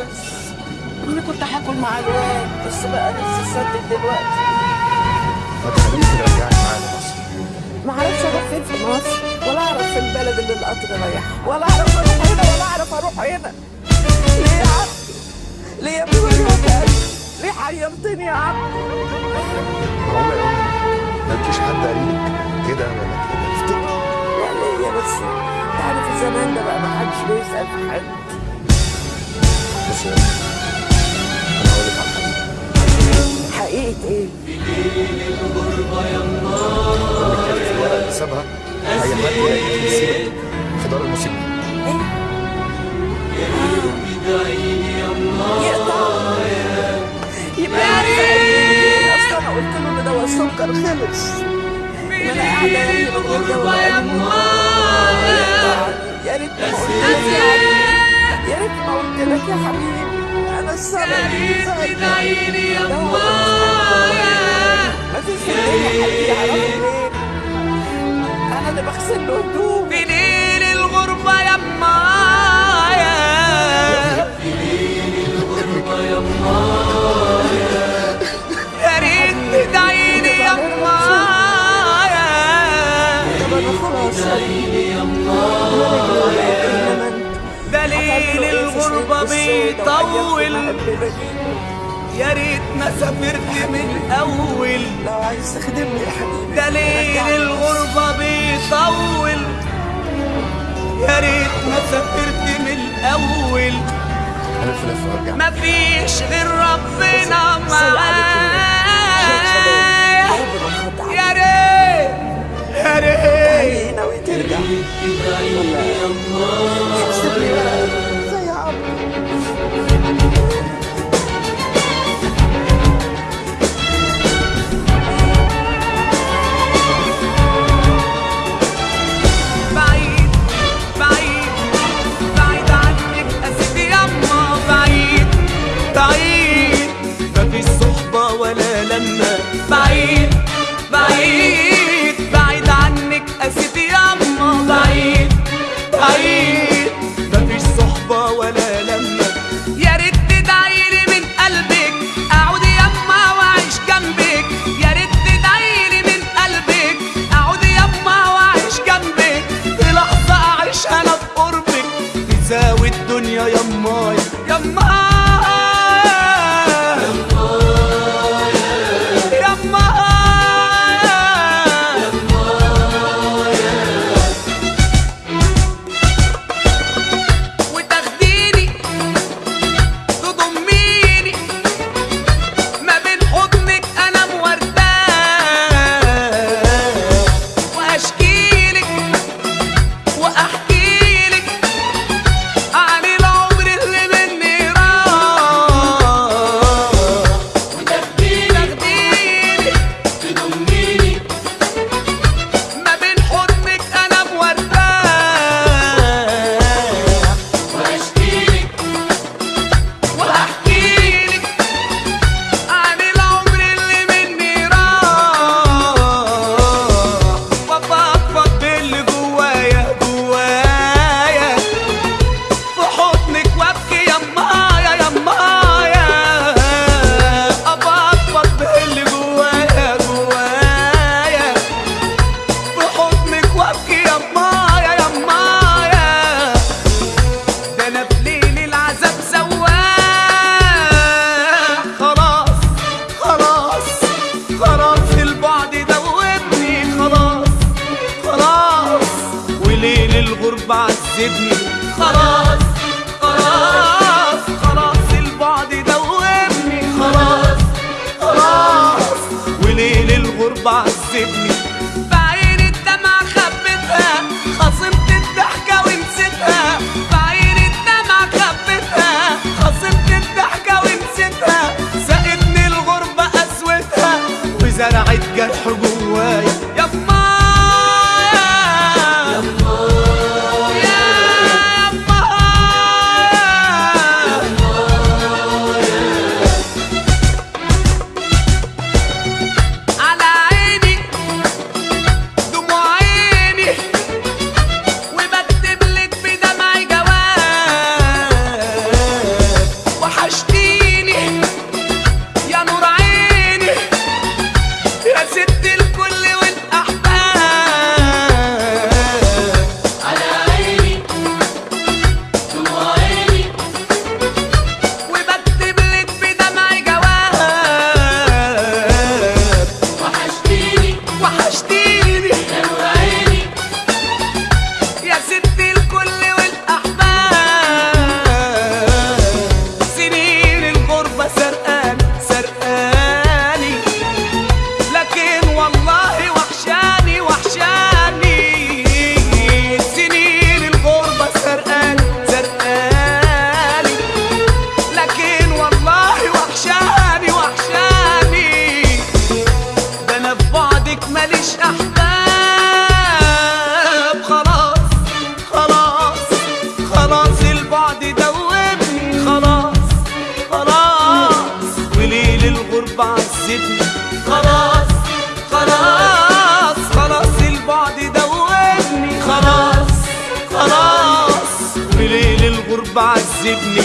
بس اني كنت هاكل مع الواد بس بقى نفسي سدد دلوقتي. ما تخليك ترجعني معانا مصر ما أعرفش أروح فين في مصر ولا أعرف في البلد اللي القطر رايح ولا أعرف أروح هنا ولا أعرف أروح هنا. ليه يا عم؟ ليه يا ابني وجهك؟ ليه حيرتني يا عم؟ معقولة ما فيش حد قريبك كده ولا كده افتكر يعني هي بس انت عارف الزمان ده بقى ما حدش بيسأل في حد. أمي أنا هقول لك على حقيقه إيه سابها أي حد يسيبك في دار يقطع يبقى أنا قلت له ان دواء السكر خلص وأنا قاعدة يا ابني يا ريت ما قلت لك يا حبيبي. أنا السبب. عيني يا ما فيش في الدنيا حد يعرفه غيري أنا اللي بغسل له هدوم في ليل الغربة يا مايا. يا ريت تدعيني يا مايا. طب أنا خلاص. يا الغربة بيطول يا ريت ما سافرت من الأول لو عايز تخدمني يا حبيبي ده ليل الغربة بيطول. يا ريت ما سافرت من وأرجع مفيش غير ربنا معايا الغربة عذبني. خلاص. عذبني خلاص خلاص خلاص البعد دوبني خلاص خلاص. بليل الغربة عذبني